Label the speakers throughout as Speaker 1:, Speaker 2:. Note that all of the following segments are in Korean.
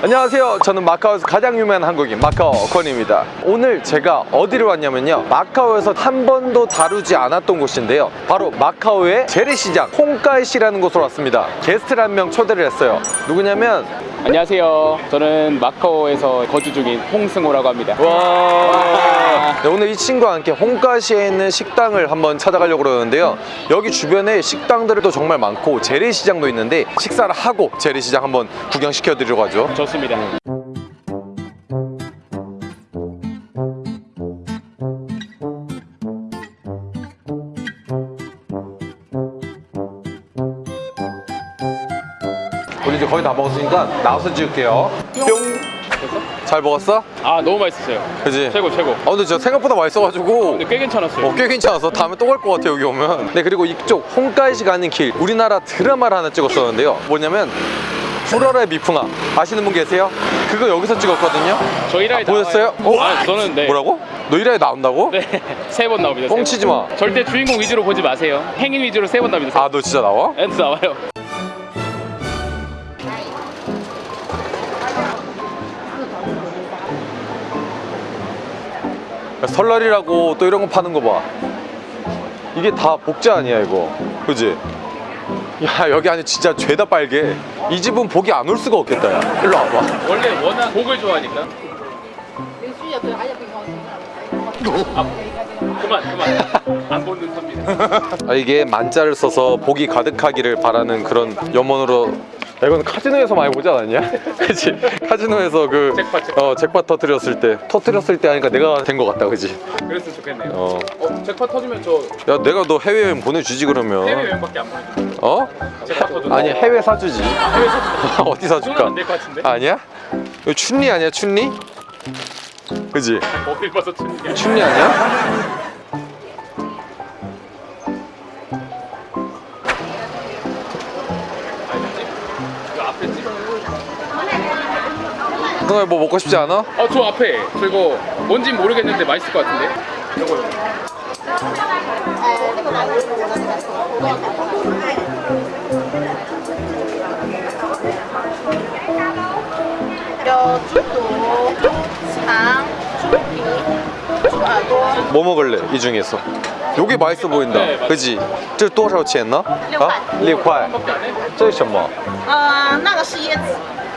Speaker 1: 안녕하세요. 저는 마카오에서 가장 유명한 한국인 마카오 권입니다. 오늘 제가 어디를 왔냐면요. 마카오에서 한 번도 다루지 않았던 곳인데요. 바로 마카오의 재래시장 홍가이시라는 곳으로 왔습니다. 게스트를 한 명 초대를 했어요. 누구냐면
Speaker 2: 안녕하세요. 저는 마카오에서 거주 중인 홍승호라고 합니다.
Speaker 1: 와 네, 오늘 이 친구와 함께 홍가시에 있는 식당을 한번 찾아가려고 그러는데요 여기 주변에 식당들도 정말 많고 재래시장도 있는데 식사를 하고 재래시장 한번 구경시켜 드리려고 하죠
Speaker 2: 좋습니다.
Speaker 1: 우리 이제 거의 다 먹었으니까 나와서 찍을게요 뿅잘 먹었어?
Speaker 2: 아 너무 맛있었어요.
Speaker 1: 그지?
Speaker 2: 최고 최고.
Speaker 1: 아 근데 진짜 생각보다 맛있어가지고
Speaker 2: 근데 꽤 괜찮았어요.
Speaker 1: 어, 꽤 괜찮아서 다음에 또 갈 것 같아 여기 오면 네 그리고 이쪽 홍가이시 가는 길 우리나라 드라마를 하나 찍었었는데요 뭐냐면 불어라 미풍아 아시는 분 계세요? 그거 여기서 찍었거든요
Speaker 2: 저 1화에
Speaker 1: 보였어요?
Speaker 2: 나와요. 아 저는 네.
Speaker 1: 뭐라고? 너 1화에 나온다고?
Speaker 2: 네세 번 나옵니다.
Speaker 1: 뻥치지 마.
Speaker 2: 절대 주인공 위주로 보지 마세요. 행인 위주로 세 번 나옵니다.
Speaker 1: 아 너 진짜 나와?
Speaker 2: 엔드 나와요.
Speaker 1: 설날이라고 또 이런 거 파는 거 봐 이게 다 복제 아니야 이거 그지? 야 여기 안에 진짜 죄다 빨개 이 집은 복이 안 올 수가 없겠다 야 일로 와봐
Speaker 2: 원래 워낙 곡을 좋아하니까. 아, 그만 그만. 안 보는 섭니다.
Speaker 1: 아, 이게 만자를 써서 복이 가득하기를 바라는 그런 염원으로 야, 이건 카지노에서 많이 보지 않았냐? 그치? 카지노에서 그
Speaker 2: 잭팟, 잭팟.
Speaker 1: 어, 잭팟 터뜨렸을 때 터뜨렸을 때 하니까 내가 된 것 같다 그지?
Speaker 2: 그랬으면 좋겠네요.
Speaker 1: 어.
Speaker 2: 어, 잭팟 터지면 저
Speaker 1: 야 내가 너 해외여행 보내주지 그러면
Speaker 2: 해외여행밖에 안 보내요.
Speaker 1: 어?
Speaker 2: 잭팟 터져.
Speaker 1: 아니 해외 사주지
Speaker 2: 해외 사주.
Speaker 1: 어디 사줄까?
Speaker 2: 안될 것 같은데.
Speaker 1: 아니야? 이거 춘리 아니야 춘리? 그지?
Speaker 2: 어딜 봐서 춘이야.
Speaker 1: 춘리 아니야? 너 뭐 먹고 싶지 않아?
Speaker 2: 아, 저 앞에. 저 이거 뭔진 모르겠는데 맛있을 것 같은데. 이거
Speaker 3: 有猪肚、肠、猪皮、猪耳朵，
Speaker 1: 뭐 먹을래 이 중에서? 요게 맛있어 보인다
Speaker 2: 네, 맞아요.
Speaker 1: 그지? 这多少钱呢? 아? 6块
Speaker 2: 밖에 안 해?
Speaker 1: 这是什么?
Speaker 3: 呃，那个是椰子，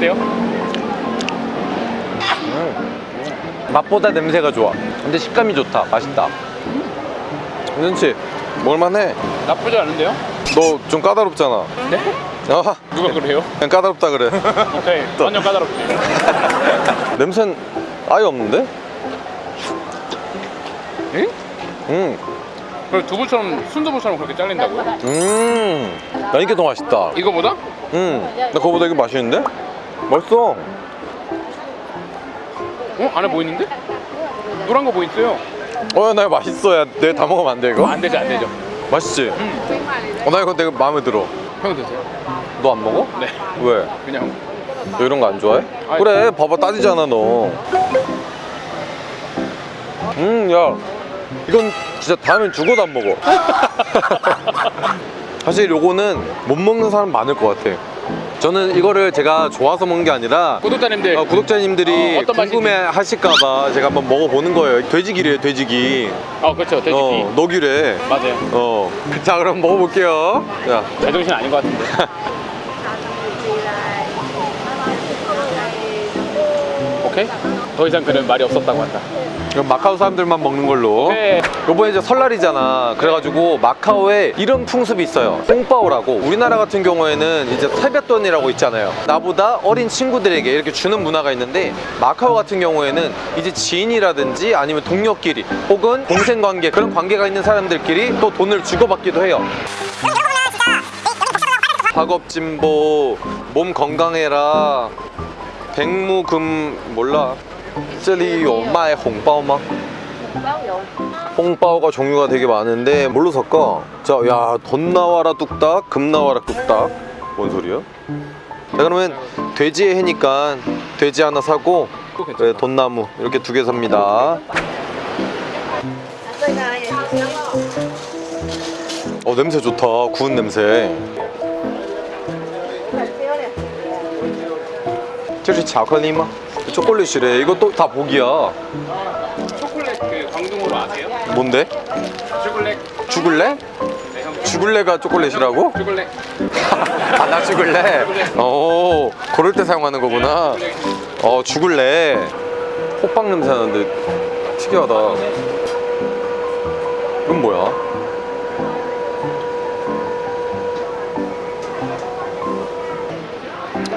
Speaker 2: 어때요?
Speaker 1: 맛보다 냄새가 좋아 근데 식감이 좋다 맛있다 괜찮지? 먹을만해
Speaker 2: 나쁘지 않은데요?
Speaker 1: 너 좀 까다롭잖아
Speaker 2: 네?
Speaker 1: 아,
Speaker 2: 누가 그래요?
Speaker 1: 그냥 까다롭다 그래
Speaker 2: 오케이, 완전 까다롭지.
Speaker 1: 냄새는 아예 없는데?
Speaker 2: 응?
Speaker 1: 음,
Speaker 2: 그럼 두부처럼 순두부처럼 그렇게 잘린다고요?
Speaker 1: 음, 나 이게 더 맛있다
Speaker 2: 이거보다?
Speaker 1: 음, 나 그거보다 이게 맛있는데? 맛있어
Speaker 2: 어? 안에 뭐 있는데? 노란 거 뭐 있어요?
Speaker 1: 어, 나 이거 맛있어 야 내가 다 먹으면 안 돼 이거?
Speaker 2: 안 되죠, 안 되죠.
Speaker 1: 맛있지? 어, 나 이거 되게 마음에 들어
Speaker 2: 형 드세요.
Speaker 1: 너 안 먹어?
Speaker 2: 네,
Speaker 1: 왜?
Speaker 2: 그냥.
Speaker 1: 너 이런 거 안 좋아해?
Speaker 2: 아니.
Speaker 1: 그래 봐봐 따지잖아 너 음, 야 이건 진짜 다음엔 죽어도 안 먹어 사실 요거는 못 먹는 사람 많을 것 같아 저는 이거를 제가 좋아서 먹는 게 아니라
Speaker 2: 구독자님들.
Speaker 1: 어, 구독자님들이
Speaker 2: 어.
Speaker 1: 궁금해 하실까봐 제가 한번 먹어보는 거예요 돼지기래 돼지기
Speaker 2: 어, 그렇죠, 돼지기.
Speaker 1: 어, 녹유래
Speaker 2: 맞아요.
Speaker 1: 어. 자 그럼 먹어볼게요 자
Speaker 2: 제정신 아닌 것 같은데. 오케이? 더 이상 그는 말이 없었다고 한다.
Speaker 1: 그럼 마카오 사람들만 먹는 걸로.
Speaker 2: 네.
Speaker 1: 요번에 이제 설날이잖아. 그래가지고 마카오에 이런 풍습이 있어요. 뽕빠오라고. 우리나라 같은 경우에는 이제 세뱃돈이라고 있잖아요. 나보다 어린 친구들에게 이렇게 주는 문화가 있는데 마카오 같은 경우에는 이제 지인이라든지 아니면 동료끼리 혹은 동생관계 그런 관계가 있는 사람들끼리 또 돈을 주고받기도 해요. 작업진보 몸 건강해라. 백무금 몰라 这里有卖红包吗
Speaker 3: bao dụ
Speaker 1: 홍바오가 종류가 되게 많은데 뭘로 살까? 자, 야, 돈 나와라 뚝딱, 금 나와라 뚝딱. 뭔 소리야? 자, 그러면 돼지의 해니까 돼지 하나 사고 네, 돈나무 이렇게 두 개 삽니다.
Speaker 3: đây là vậy
Speaker 1: 어, 냄새 좋다. 구운 냄새. 저기巧克力吗? 초콜릿이래. 이것도 다 복이야.
Speaker 2: 초콜릿 그 광둥으로 아세요?
Speaker 1: 뭔데?
Speaker 2: 초콜릿
Speaker 1: 죽을래?
Speaker 2: 네, 형.
Speaker 1: 죽을래가 초콜릿이라고?
Speaker 2: 초콜릿
Speaker 1: 아, 나 죽을래? 오, 그럴 때 사용하는 거구나. 어, 죽을래. 호빵 냄새 나는데 특이하다. 이건 뭐야?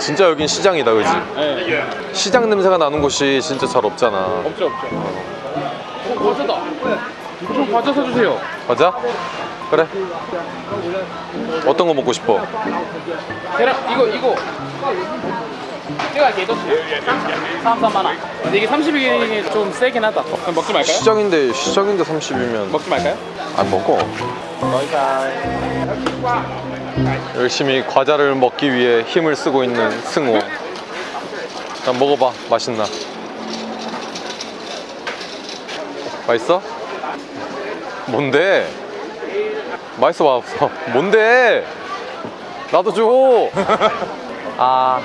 Speaker 1: 진짜 여긴 시장이다, 그지?
Speaker 2: 네.
Speaker 1: 시장 냄새가 나는 곳이 진짜 잘 없잖아.
Speaker 2: 없죠 없죠 어 과자다 좀 과자 사주세요
Speaker 1: 맞아? 그래. 어떤 거 먹고 싶어?
Speaker 2: 계란 이거 이거 제가 개도 33만 원 근데 이게 30일이 좀 세긴 하다 그럼 먹지 말까요?
Speaker 1: 시장인데 시장인데 30이면
Speaker 2: 먹지 말까요?
Speaker 1: 안 먹어. 열심히 과자를 먹기 위해 힘을 쓰고 있는 승호. 자, 먹어봐. 맛있나? 맛있어? 뭔데? 맛있어, 맛없어? 뭔데? 나도 줘! 아.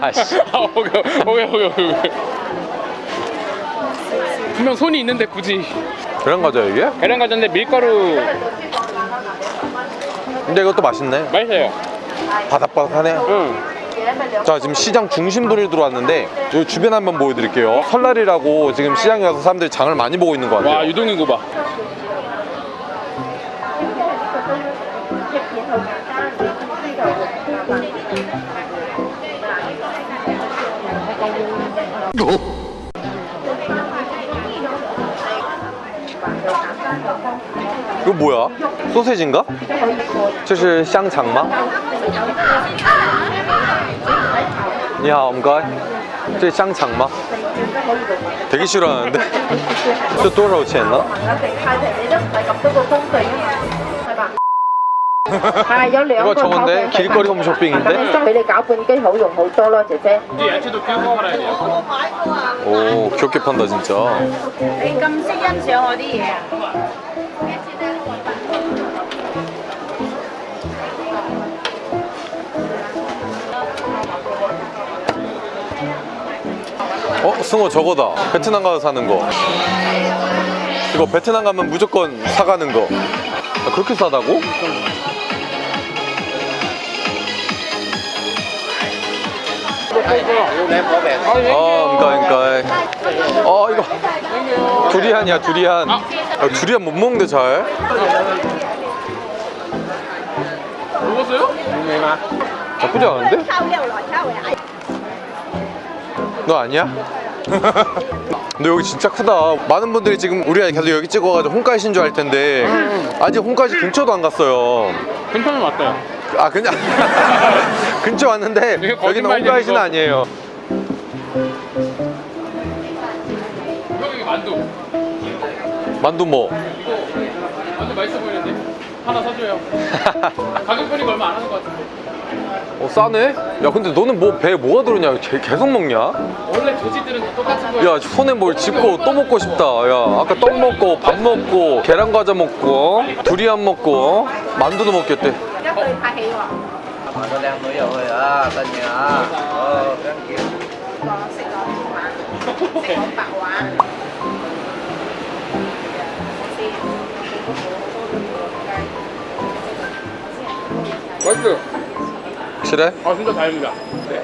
Speaker 1: 아씨.
Speaker 2: 아 오케이 오케이 오케이 분명 손이 있는데 굳이
Speaker 1: 계란 과자 이게?
Speaker 2: 계란 과자인데 밀가루.
Speaker 1: 근데 이것도 맛있네.
Speaker 2: 맛있어요.
Speaker 1: 바삭바삭하네.
Speaker 2: 응.
Speaker 1: 자 지금 시장 중심부를 들어왔는데 여기 주변 한번 보여드릴게요. 설날이라고 지금 시장에 가서 사람들이 장을 많이 보고 있는 것 같아요.
Speaker 2: 와 유동인구 봐
Speaker 1: 이거 뭐야? 소세지인가? 칠칠 샹장마? 야 엄가 저 샹장마? 되게 싫어하는데
Speaker 3: 저 또라고 치했나?
Speaker 1: 이거 저건데? 길거리 홈 쇼핑인데? 오 귀엽게 판다 진짜 승호 저거다 베트남 가서 사는 거 이거 베트남 가면 무조건 사가는 거 아, 그렇게 싸다고? 어, 그러니까, 그러니까. 어, 이거 두리안이야, 두리안. 아, 두리안 못 먹는데 잘.
Speaker 2: 먹었어요?
Speaker 1: 나쁘지 않은데? 너 아니야? 근데 여기 진짜 크다. 많은 분들이 지금 우리가 계속 여기 찍어가지고 홍가이신 줄 알 텐데 아직 홍가이시 근처도 안 갔어요.
Speaker 2: 근처는 왔어요
Speaker 1: 아 그냥 근처 왔는데 여기는 홍가이시는
Speaker 2: 거.
Speaker 1: 아니에요.
Speaker 2: 형 이거 만두
Speaker 1: 만두 뭐?
Speaker 2: 만두 맛있어 보이는데 하나 사줘요 가격 보니까 얼마 안 하는 것 같은데
Speaker 1: 어 싸네? 야 근데 너는 뭐 배에 뭐가 들었냐? 개, 계속 먹냐?
Speaker 2: 원래 돼지들은 똑같은 거야.
Speaker 1: 야 손에 뭘 짚고 또 먹고 싶다. 야 아까 떡 먹고 밥 먹고 계란 과자 먹고 어? 두리안 먹고 어? 만두도 먹겠대.
Speaker 2: 맛있어요.
Speaker 1: 확실해?
Speaker 2: 아 진짜 다행이다. 네.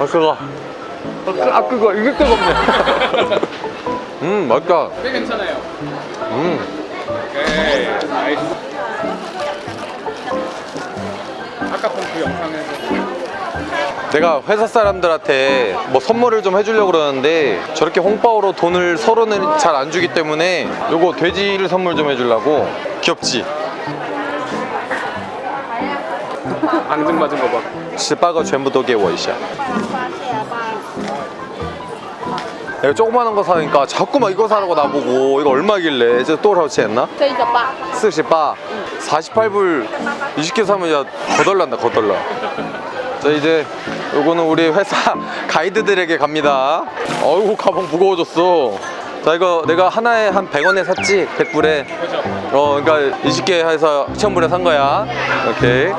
Speaker 1: 아 그거. 아 그거 이게 뜨겁네. 음 맛있다.
Speaker 2: 꽤 괜찮아요.
Speaker 1: 음.
Speaker 2: 오케이 nice 아까 본그 영상에서
Speaker 1: 내가 회사 사람들한테 뭐 선물을 좀 해주려고 그러는데 저렇게 홍바오로 돈을 서로는 잘 안 주기 때문에 요거 돼지를 선물 좀 해주려고 귀엽지?
Speaker 2: 앙증맞은 거 봐.
Speaker 1: 十八个全部都给我一下 내가 조그마한 거 사니까 자꾸만 이거 사라고 나보고 이거 얼마길래 이제 또 사오치 했나?
Speaker 3: 这个吧，
Speaker 1: 48 48불 20개 사면 야 거덜난다 거덜나 자 이제 요거는 우리 회사 가이드들에게 갑니다. 어이구 가방 무거워졌어. 자 이거 내가 하나에 한 100원에 샀지? 100불에?
Speaker 2: 그죠?
Speaker 1: 어 그러니까 20개 해서 1000불에 산 거야. 오케이